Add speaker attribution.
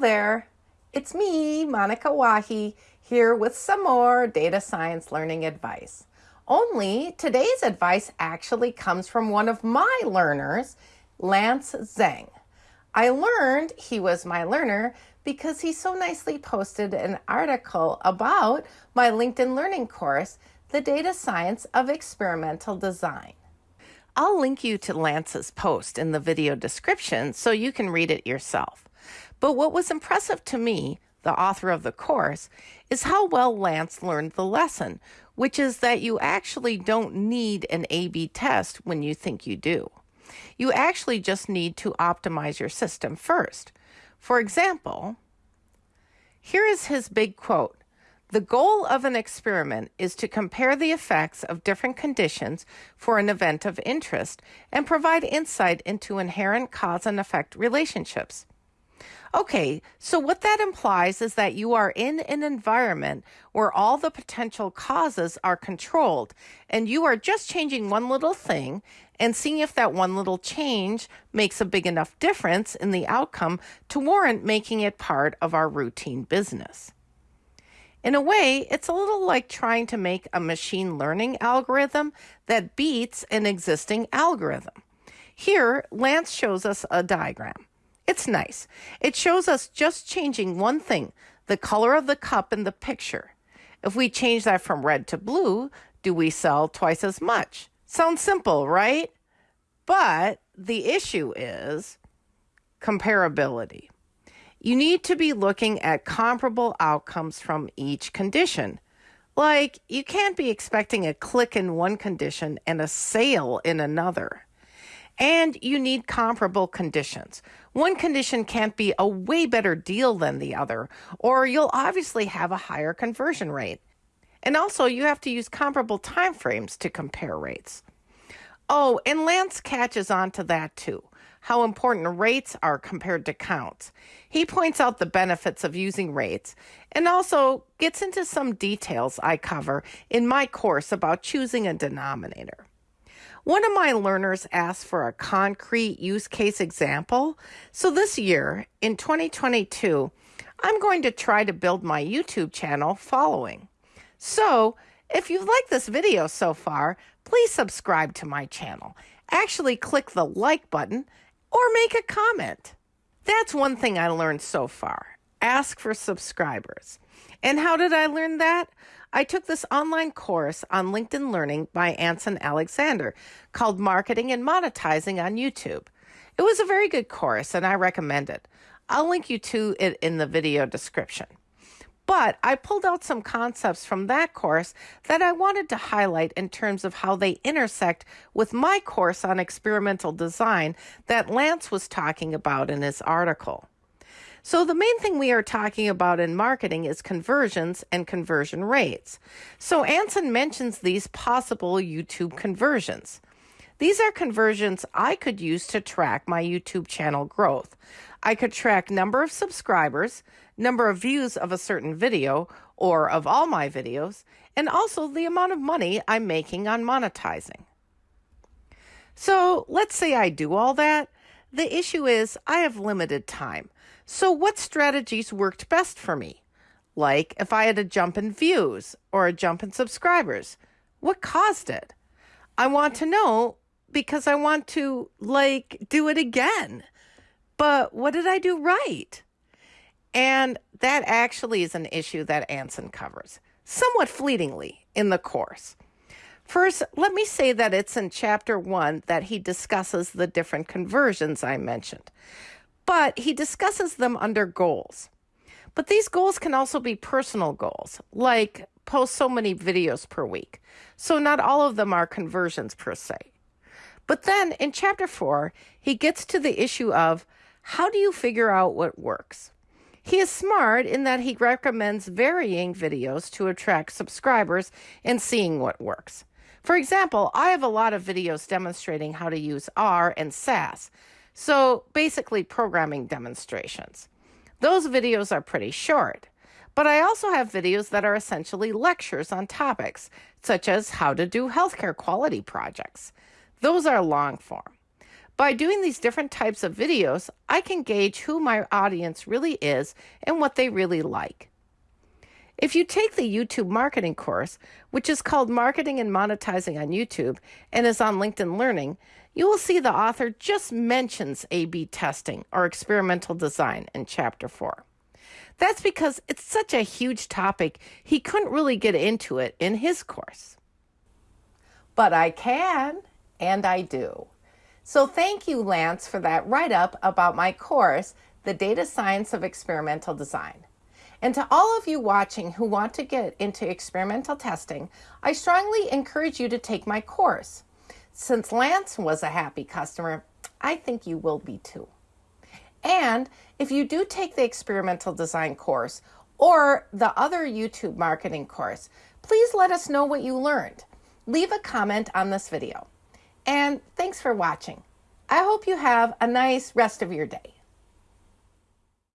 Speaker 1: There. It's me, Monika Wahi, here with some more data science learning advice. Only today's advice actually comes from one of my learners, Lance Zhang. I learned he was my learner because he so nicely posted an article about my LinkedIn Learning course, The Data Science of Experimental Design. I'll link you to Lance's post in the video description so you can read it yourself. But what was impressive to me, the author of the course, is how well Lance learned the lesson, which is that you actually don't need an A B test when you think you do. You actually just need to optimize your system first. For example, here is his big quote The goal of an experiment is to compare the effects of different conditions for an event of interest and provide insight into inherent cause and effect relationships. Okay, so what that implies is that you are in an environment where all the potential causes are controlled, and you are just changing one little thing and seeing if that one little change makes a big enough difference in the outcome to warrant making it part of our routine business. In a way, it's a little like trying to make a machine learning algorithm that beats an existing algorithm. Here, Lance shows us a diagram. It's nice. It shows us just changing one thing, the color of the cup in the picture. If we change that from red to blue, do we sell twice as much? Sounds simple, right? But the issue is comparability. You need to be looking at comparable outcomes from each condition. Like, you can't be expecting a click in one condition and a sale in another. And you need comparable conditions. One condition can't be a way better deal than the other, or you'll obviously have a higher conversion rate. And also, you have to use comparable timeframes to compare rates. Oh, and Lance catches on to that too how important rates are compared to counts. He points out the benefits of using rates and also gets into some details I cover in my course about choosing a denominator. One of my learners asked for a concrete use case example. So this year, in 2022, I'm going to try to build my YouTube channel following. So if you've liked this video so far, please subscribe to my channel. Actually, click the like button or make a comment. That's one thing I learned so far. Ask for subscribers. And how did I learn that? I took this online course on LinkedIn Learning by Anson Alexander called Marketing and Monetizing on YouTube. It was a very good course and I recommend it. I'll link you to it in the video description. But I pulled out some concepts from that course that I wanted to highlight in terms of how they intersect with my course on experimental design that Lance was talking about in his article. So, the main thing we are talking about in marketing is conversions and conversion rates. So, Anson mentions these possible YouTube conversions. These are conversions I could use to track my YouTube channel growth. I could track number of subscribers, number of views of a certain video or of all my videos, and also the amount of money I'm making on monetizing. So, let's say I do all that. The issue is I have limited time. So, what strategies worked best for me? Like if I had a jump in views or a jump in subscribers, what caused it? I want to know because I want to like do it again. But what did I do right? And that actually is an issue that Anson covers, somewhat fleetingly in the course. First, let me say that it's in chapter one that he discusses the different conversions I mentioned but he discusses them under goals. But these goals can also be personal goals, like post so many videos per week. So not all of them are conversions per se. But then in chapter four, he gets to the issue of how do you figure out what works? He is smart in that he recommends varying videos to attract subscribers and seeing what works. For example, I have a lot of videos demonstrating how to use R and SAS, so basically, programming demonstrations. Those videos are pretty short. But I also have videos that are essentially lectures on topics, such as how to do healthcare quality projects. Those are long form. By doing these different types of videos, I can gauge who my audience really is and what they really like. If you take the YouTube marketing course, which is called Marketing and Monetizing on YouTube and is on LinkedIn Learning, you will see the author just mentions A B testing or experimental design in chapter 4. That's because it's such a huge topic, he couldn't really get into it in his course. But I can, and I do. So thank you, Lance, for that write up about my course, The Data Science of Experimental Design. And to all of you watching who want to get into experimental testing, I strongly encourage you to take my course. Since Lance was a happy customer, I think you will be too. And if you do take the experimental design course or the other YouTube marketing course, please let us know what you learned. Leave a comment on this video. And thanks for watching. I hope you have a nice rest of your day.